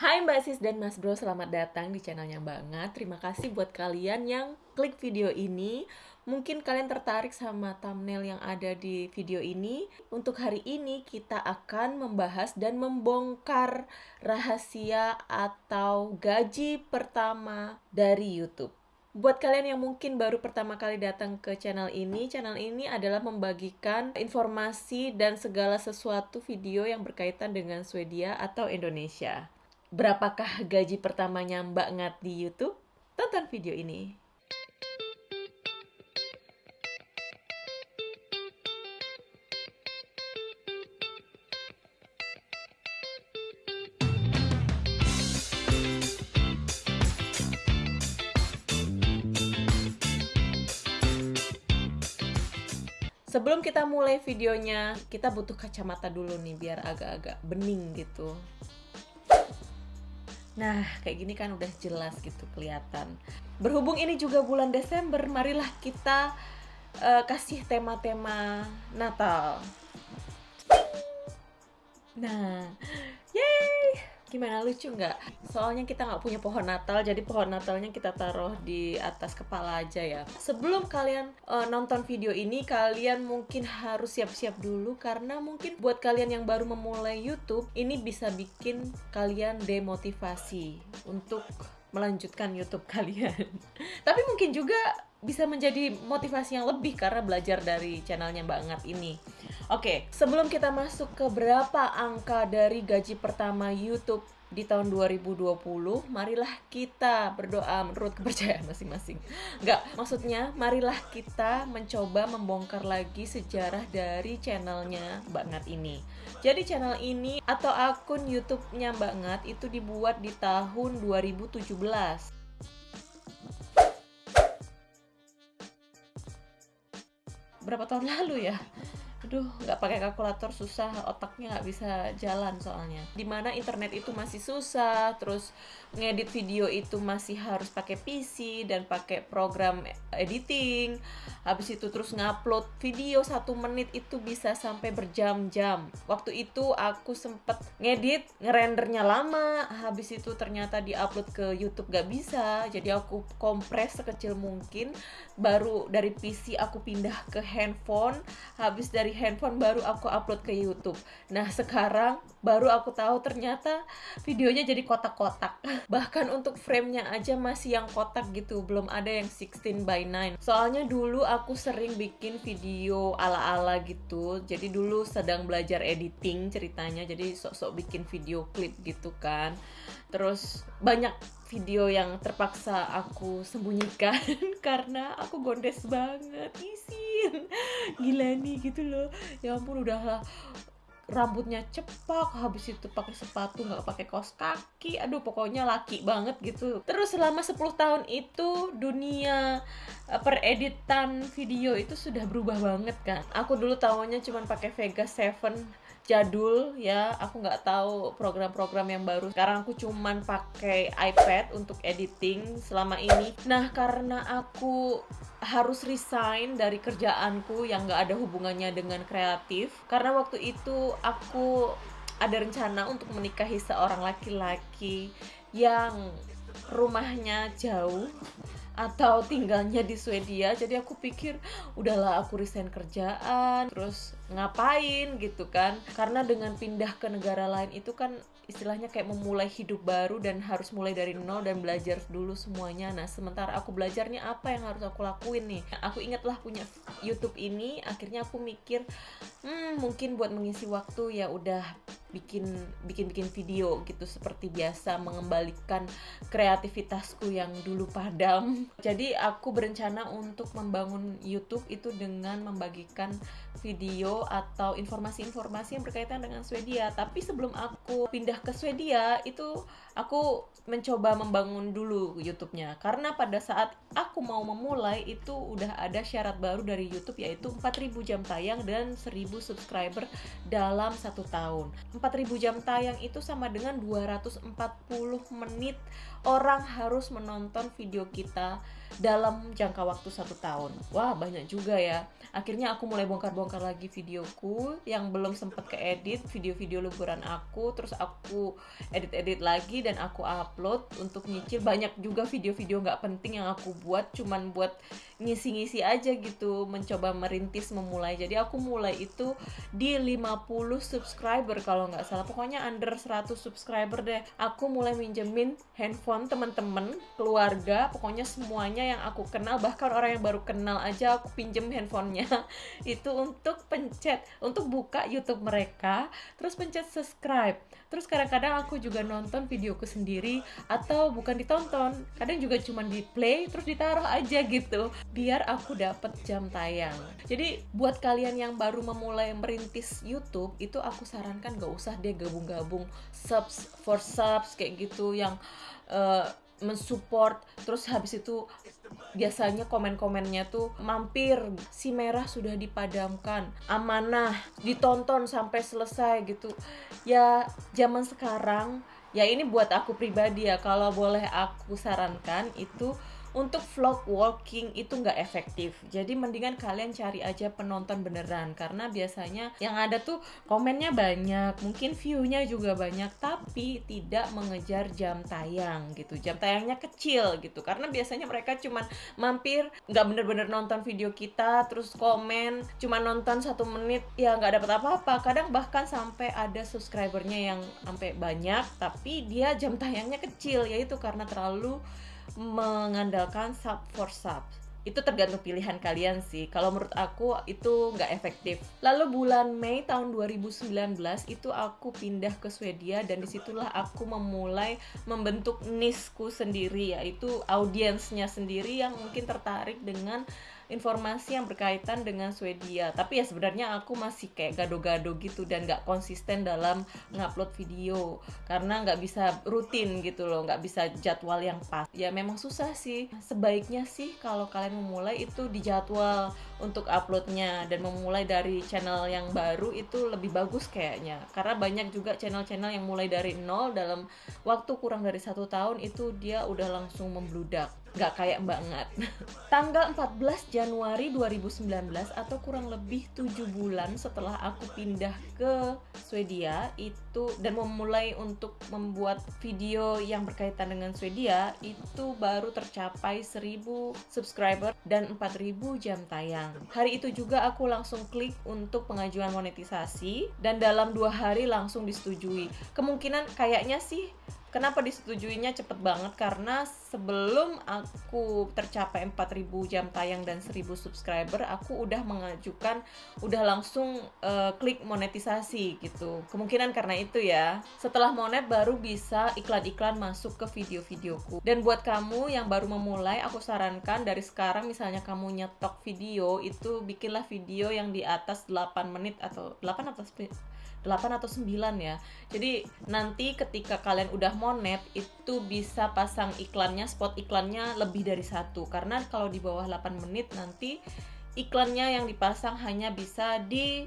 Hai Mbak Sis dan Mas Bro, selamat datang di channelnya Banget. Terima kasih buat kalian yang klik video ini. Mungkin kalian tertarik sama thumbnail yang ada di video ini. Untuk hari ini kita akan membahas dan membongkar rahasia atau gaji pertama dari YouTube. Buat kalian yang mungkin baru pertama kali datang ke channel ini, channel ini adalah membagikan informasi dan segala sesuatu video yang berkaitan dengan Swedia atau Indonesia. Berapakah gaji pertamanya Mbak Ngat di YouTube? Tonton video ini. Sebelum kita mulai videonya, kita butuh kacamata dulu nih biar agak-agak bening gitu. Nah, kayak gini kan udah jelas gitu kelihatan. Berhubung ini juga bulan Desember, marilah kita uh, kasih tema-tema Natal. Nah, yay! Gimana lucu nggak? Soalnya kita nggak punya pohon Natal, jadi pohon Natalnya kita taruh di atas kepala aja ya. Sebelum kalian uh, nonton video ini, kalian mungkin harus siap-siap dulu karena mungkin buat kalian yang baru memulai YouTube, ini bisa bikin kalian demotivasi untuk melanjutkan YouTube kalian. Tapi mungkin juga bisa menjadi motivasi yang lebih karena belajar dari channelnya banget ini. Oke, sebelum kita masuk ke berapa angka dari gaji pertama YouTube di tahun 2020, marilah kita berdoa menurut kepercayaan masing-masing. Enggak, maksudnya marilah kita mencoba membongkar lagi sejarah dari channelnya Mbak Ngat ini. Jadi channel ini atau akun YouTube-nya Mbak Ngat itu dibuat di tahun 2017. Berapa tahun lalu ya? Aduh nggak pakai kalkulator susah otaknya nggak bisa jalan soalnya. Di mana internet itu masih susah terus ngedit video itu masih harus pakai PC dan pakai program editing. Habis itu terus ngupload video satu menit itu bisa sampai berjam-jam. Waktu itu aku sempet ngedit ngerendernya lama. Habis itu ternyata diupload ke YouTube gak bisa jadi aku kompres sekecil mungkin. Baru dari PC aku pindah ke handphone. Habis dari dari handphone baru aku upload ke YouTube. Nah, sekarang baru aku tahu ternyata videonya jadi kotak-kotak. Bahkan untuk framenya aja masih yang kotak gitu, belum ada yang 16 by 9. Soalnya dulu aku sering bikin video ala-ala gitu. Jadi dulu sedang belajar editing ceritanya, jadi sok-sok bikin video klip gitu kan. Terus banyak video yang terpaksa aku sembunyikan karena aku gondes banget. Isin. Gila nih gitu loh. Ya ampun udah rambutnya cepak habis itu pakai sepatu nggak pakai kaos kaki. Aduh pokoknya laki banget gitu. Terus selama 10 tahun itu dunia pereditan video itu sudah berubah banget kan aku dulu tahunya cuma pakai Vegas 7 jadul ya. Aku nggak tahu program-program yang baru. Sekarang aku cuman pakai iPad untuk editing selama ini. Nah karena aku harus resign dari kerjaanku yang nggak ada hubungannya dengan kreatif karena waktu itu aku ada rencana untuk menikahi seorang laki-laki yang rumahnya jauh atau tinggalnya di Swedia jadi aku pikir udahlah aku resign kerjaan terus ngapain? Gitu kan. Karena dengan pindah ke negara lain itu kan istilahnya kayak memulai hidup baru dan harus mulai dari nol dan belajar dulu semuanya. Nah sementara aku belajarnya apa yang harus aku lakuin nih? Aku ingatlah punya YouTube ini akhirnya aku mikir hmm mungkin buat mengisi waktu ya udah bikin bikin bikin video gitu seperti biasa mengembalikan kreativitasku yang dulu padam. Jadi aku berencana untuk membangun YouTube itu dengan membagikan video atau informasi-informasi yang berkaitan dengan Swedia. Tapi sebelum aku pindah ke Swedia itu aku mencoba membangun dulu YouTube-nya. Karena pada saat aku mau memulai itu udah ada syarat baru dari YouTube yaitu 4000 jam tayang dan 1000 subscriber dalam satu tahun 4000 jam tayang itu sama dengan 240 menit orang harus menonton video kita dalam jangka waktu satu tahun. Wah banyak juga ya. Akhirnya aku mulai bongkar-bongkar lagi videoku yang belum sempat keedit video-video liburan aku. Terus aku edit-edit lagi dan aku upload untuk nyicil. Banyak juga video-video nggak penting yang aku buat, cuman buat ngisi-ngisi aja gitu, mencoba merintis memulai. Jadi aku mulai itu di 50 subscriber kalau nggak salah. Pokoknya under 100 subscriber deh. Aku mulai minjemin handphone teman-teman, keluarga, pokoknya semuanya yang aku kenal bahkan orang yang baru kenal aja aku pinjem handphonenya itu untuk pencet untuk buka YouTube mereka terus pencet subscribe terus kadang-kadang aku juga nonton videoku sendiri atau bukan ditonton kadang juga cuma di play terus ditaruh aja gitu biar aku dapet jam tayang jadi buat kalian yang baru memulai merintis YouTube itu aku sarankan gak usah deh gabung-gabung subs for subs kayak gitu yang uh, mensupport. Terus habis itu biasanya komen-komennya tuh mampir si merah sudah dipadamkan amanah ditonton sampai selesai gitu. Ya zaman sekarang ya ini buat aku pribadi ya kalau boleh aku sarankan itu untuk vlog walking itu nggak efektif. Jadi mendingan kalian cari aja penonton beneran. Karena biasanya yang ada tuh komennya banyak mungkin viewnya juga banyak tapi tidak mengejar jam tayang gitu. Jam tayangnya kecil gitu. Karena biasanya mereka cuman mampir nggak bener-bener nonton video kita terus komen cuma nonton satu menit ya nggak dapat apa-apa. Kadang bahkan sampai ada subscribernya yang sampai banyak tapi dia jam tayangnya kecil. Yaitu karena terlalu mengandalkan sub for sub. Itu tergantung pilihan kalian sih. Kalau menurut aku itu nggak efektif. Lalu bulan Mei tahun 2019 itu aku pindah ke Swedia dan di situlah aku memulai membentuk nisku sendiri yaitu audiensnya sendiri yang mungkin tertarik dengan informasi yang berkaitan dengan Swedia. Tapi ya sebenarnya aku masih kayak gado-gado gitu dan nggak konsisten dalam ngupload video. Karena nggak bisa rutin gitu loh nggak bisa jadwal yang pas. Ya memang susah sih. Sebaiknya sih kalau kalian memulai itu di jadwal untuk uploadnya. Dan memulai dari channel yang baru itu lebih bagus kayaknya. Karena banyak juga channel-channel yang mulai dari nol dalam waktu kurang dari satu tahun itu dia udah langsung membludak nggak kayak Mbak Ngat. Tanggal 14 Januari 2019 atau kurang lebih 7 bulan setelah aku pindah ke Swedia itu dan memulai untuk membuat video yang berkaitan dengan Swedia itu baru tercapai 1000 subscriber dan 4000 jam tayang. Hari itu juga aku langsung klik untuk pengajuan monetisasi dan dalam dua hari langsung disetujui. Kemungkinan kayaknya sih Kenapa disetujuinya cepet banget? Karena sebelum aku tercapai 4000 jam tayang dan 1000 subscriber, aku udah mengajukan, udah langsung uh, klik monetisasi gitu. Kemungkinan karena itu ya. Setelah monet baru bisa iklan-iklan masuk ke video-videoku. Dan buat kamu yang baru memulai, aku sarankan dari sekarang misalnya kamu nyetok video, itu bikinlah video yang di atas 8 menit atau 8 atau 8 atau 9 ya. Jadi nanti ketika kalian udah monet itu bisa pasang iklannya, spot iklannya lebih dari satu karena kalau di bawah 8 menit nanti iklannya yang dipasang hanya bisa di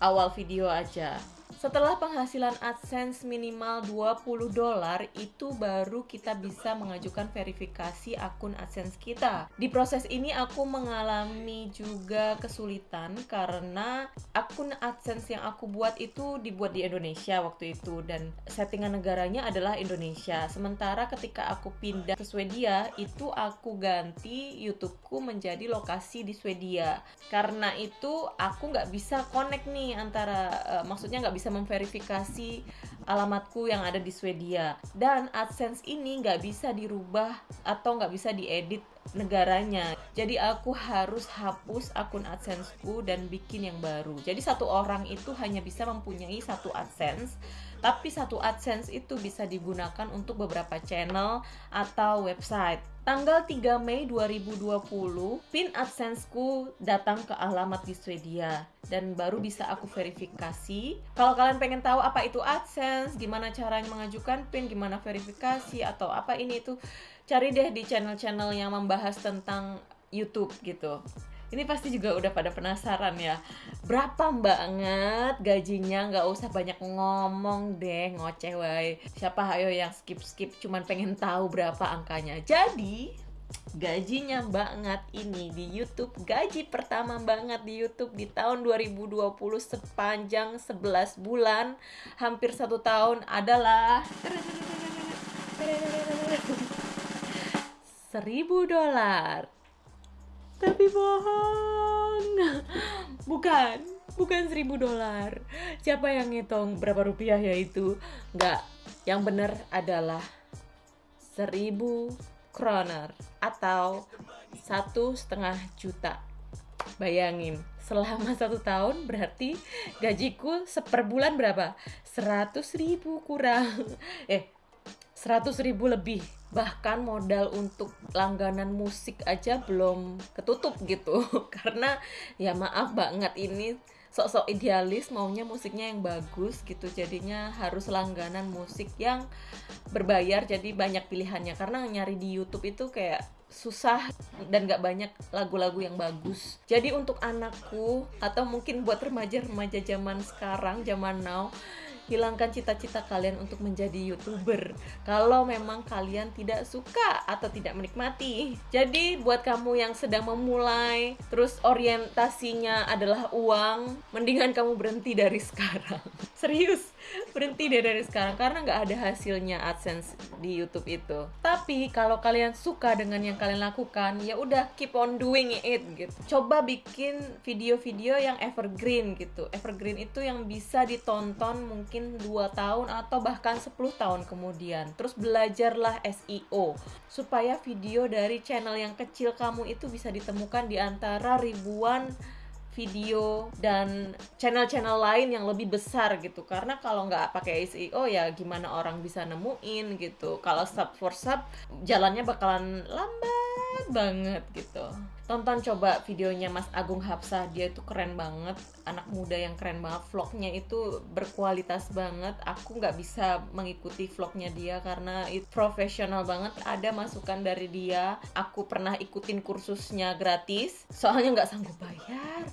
awal video aja. Setelah penghasilan AdSense minimal 20 dolar, itu baru kita bisa mengajukan verifikasi akun AdSense kita. Di proses ini aku mengalami juga kesulitan karena akun AdSense yang aku buat itu dibuat di Indonesia waktu itu dan settingan negaranya adalah Indonesia. Sementara ketika aku pindah ke Swedia, itu aku ganti YouTubeku menjadi lokasi di Swedia. Karena itu aku nggak bisa connect nih antara uh, maksudnya nggak bisa memverifikasi alamatku yang ada di Swedia. Dan AdSense ini nggak bisa dirubah atau nggak bisa diedit negaranya. Jadi aku harus hapus akun AdSenseku dan bikin yang baru. Jadi satu orang itu hanya bisa mempunyai satu AdSense tapi satu AdSense itu bisa digunakan untuk beberapa channel atau website. Tanggal 3 Mei 2020, pin AdSense-ku datang ke alamat di Swedia dan baru bisa aku verifikasi. Kalau kalian pengen tahu apa itu AdSense, gimana caranya mengajukan pin, gimana verifikasi atau apa ini itu, cari deh di channel-channel yang membahas tentang YouTube gitu ini pasti juga udah pada penasaran ya. Berapa banget gajinya? Nggak usah banyak ngomong deh ngoceh wae. Siapa ayo yang skip skip cuman pengen tahu berapa angkanya. Jadi gajinya banget ini di YouTube. Gaji pertama banget di YouTube di tahun 2020 sepanjang 11 bulan. Hampir satu tahun adalah seribu dolar tapi bohong. Bukan. Bukan seribu dolar. Siapa yang ngitung berapa rupiah ya itu? Nggak. Yang benar adalah seribu kroner atau satu setengah juta. Bayangin selama satu tahun berarti gajiku seper bulan berapa? Seratus ribu kurang. Eh seratus ribu lebih. Bahkan modal untuk langganan musik aja belum ketutup gitu. Karena ya maaf banget ini sok-sok idealis maunya musiknya yang bagus gitu. Jadinya harus langganan musik yang berbayar jadi banyak pilihannya. Karena nyari di YouTube itu kayak susah dan gak banyak lagu-lagu yang bagus. Jadi untuk anakku atau mungkin buat remaja-remaja zaman sekarang zaman now hilangkan cita-cita kalian untuk menjadi youtuber. Kalau memang kalian tidak suka atau tidak menikmati. Jadi buat kamu yang sedang memulai terus orientasinya adalah uang mendingan kamu berhenti dari sekarang. Serius berhenti deh dari sekarang karena nggak ada hasilnya AdSense di YouTube itu. Tapi kalau kalian suka dengan yang kalian lakukan, ya udah keep on doing it gitu. Coba bikin video-video yang evergreen gitu. Evergreen itu yang bisa ditonton mungkin 2 tahun atau bahkan 10 tahun kemudian. Terus belajarlah SEO supaya video dari channel yang kecil kamu itu bisa ditemukan di antara ribuan video dan channel-channel lain yang lebih besar gitu. Karena kalau nggak pakai SEO ya gimana orang bisa nemuin gitu. Kalau sub for sub jalannya bakalan lambat banget gitu tonton coba videonya Mas Agung Hapsah dia itu keren banget. Anak muda yang keren banget. Vlognya itu berkualitas banget. Aku nggak bisa mengikuti vlognya dia karena itu profesional banget. Ada masukan dari dia. Aku pernah ikutin kursusnya gratis. Soalnya nggak sanggup bayar.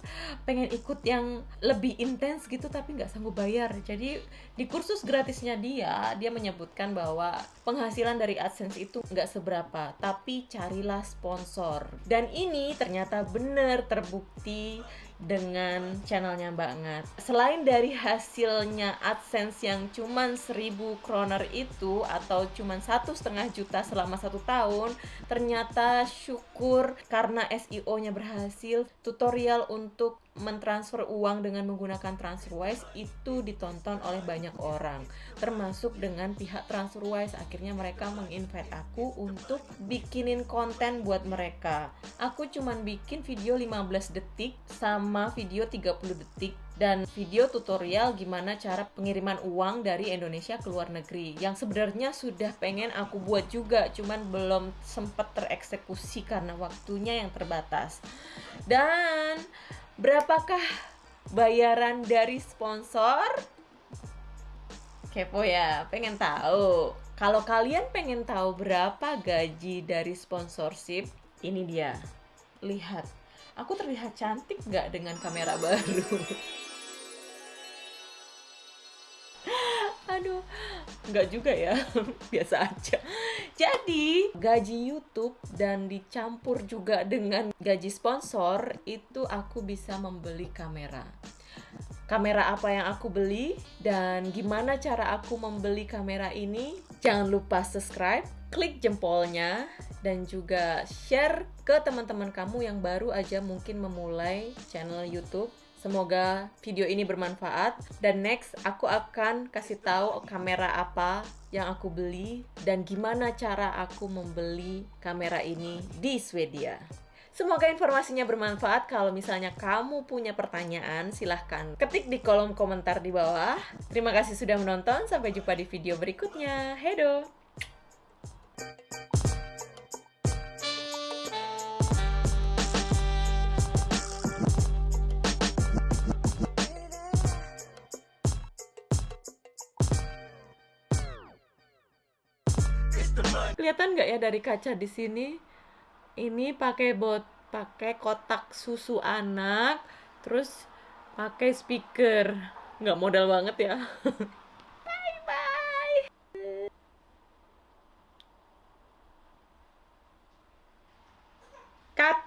Pengen ikut yang lebih intens gitu tapi nggak sanggup bayar. Jadi di kursus gratisnya dia dia menyebutkan bahwa penghasilan dari AdSense itu nggak seberapa. Tapi carilah sponsor. Dan ini ternyata benar terbukti dengan channelnya Mbak Ngat. Selain dari hasilnya AdSense yang cuman 1000 kroner itu atau cuman satu setengah juta selama satu tahun, ternyata syukur karena SEO-nya berhasil, tutorial untuk mentransfer uang dengan menggunakan TransferWise itu ditonton oleh banyak orang termasuk dengan pihak TransferWise akhirnya mereka menginvite aku untuk bikinin konten buat mereka. Aku cuman bikin video 15 detik sama video 30 detik dan video tutorial gimana cara pengiriman uang dari Indonesia ke luar negeri yang sebenarnya sudah pengen aku buat juga cuman belum sempat tereksekusi karena waktunya yang terbatas. Dan Berapakah bayaran dari sponsor? Kepo ya, pengen tahu. Kalau kalian pengen tahu berapa gaji dari sponsorship, ini dia. Lihat, aku terlihat cantik nggak dengan kamera baru? aduh nggak juga ya biasa aja. Jadi gaji YouTube dan dicampur juga dengan gaji sponsor itu aku bisa membeli kamera. Kamera apa yang aku beli dan gimana cara aku membeli kamera ini jangan lupa subscribe klik jempolnya dan juga share ke teman-teman kamu yang baru aja mungkin memulai channel YouTube Semoga video ini bermanfaat dan next aku akan kasih tahu kamera apa yang aku beli dan gimana cara aku membeli kamera ini di Swedia. Semoga informasinya bermanfaat. Kalau misalnya kamu punya pertanyaan, silahkan ketik di kolom komentar di bawah. Terima kasih sudah menonton. Sampai jumpa di video berikutnya. Hedo! Kelihatan nggak ya dari kaca di sini? Ini pakai bot pakai kotak susu anak terus pakai speaker. Nggak modal banget ya. Bye bye cut